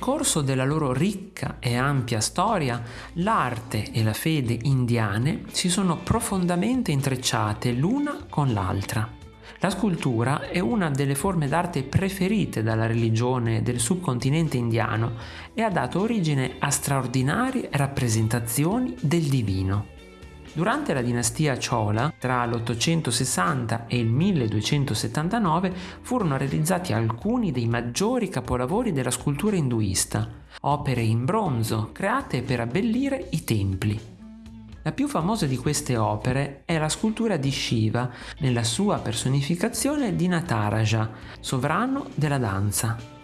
corso della loro ricca e ampia storia, l'arte e la fede indiane si sono profondamente intrecciate l'una con l'altra. La scultura è una delle forme d'arte preferite dalla religione del subcontinente indiano e ha dato origine a straordinarie rappresentazioni del divino. Durante la dinastia Chola, tra l'860 e il 1279, furono realizzati alcuni dei maggiori capolavori della scultura induista, opere in bronzo create per abbellire i templi. La più famosa di queste opere è la scultura di Shiva nella sua personificazione di Nataraja, sovrano della danza.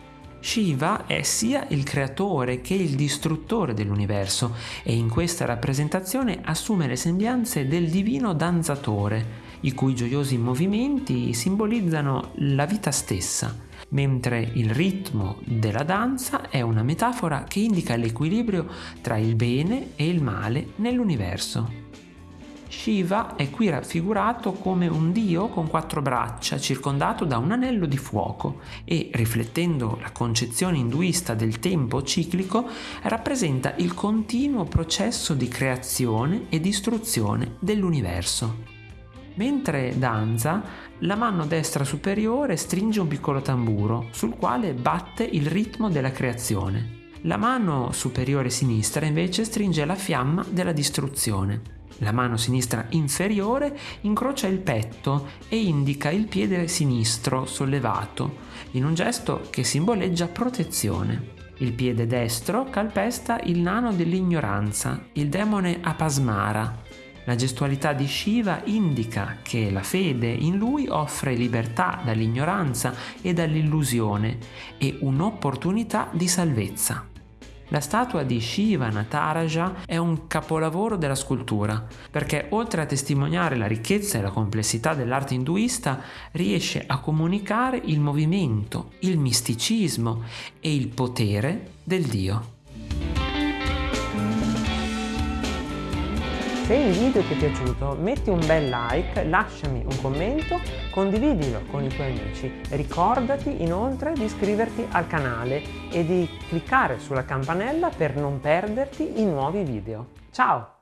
Shiva è sia il creatore che il distruttore dell'universo e in questa rappresentazione assume le sembianze del divino danzatore, i cui gioiosi movimenti simbolizzano la vita stessa mentre il ritmo della danza è una metafora che indica l'equilibrio tra il bene e il male nell'universo. Shiva è qui raffigurato come un dio con quattro braccia circondato da un anello di fuoco e, riflettendo la concezione induista del tempo ciclico, rappresenta il continuo processo di creazione e distruzione dell'universo. Mentre danza, la mano destra superiore stringe un piccolo tamburo sul quale batte il ritmo della creazione. La mano superiore sinistra invece stringe la fiamma della distruzione. La mano sinistra inferiore incrocia il petto e indica il piede sinistro sollevato, in un gesto che simboleggia protezione. Il piede destro calpesta il nano dell'ignoranza, il demone Apasmara, la gestualità di Shiva indica che la fede in lui offre libertà dall'ignoranza e dall'illusione e un'opportunità di salvezza. La statua di Shiva Nataraja è un capolavoro della scultura perché oltre a testimoniare la ricchezza e la complessità dell'arte induista riesce a comunicare il movimento, il misticismo e il potere del Dio. Se il video ti è piaciuto metti un bel like, lasciami un commento, condividilo con i tuoi amici. Ricordati inoltre di iscriverti al canale e di cliccare sulla campanella per non perderti i nuovi video. Ciao!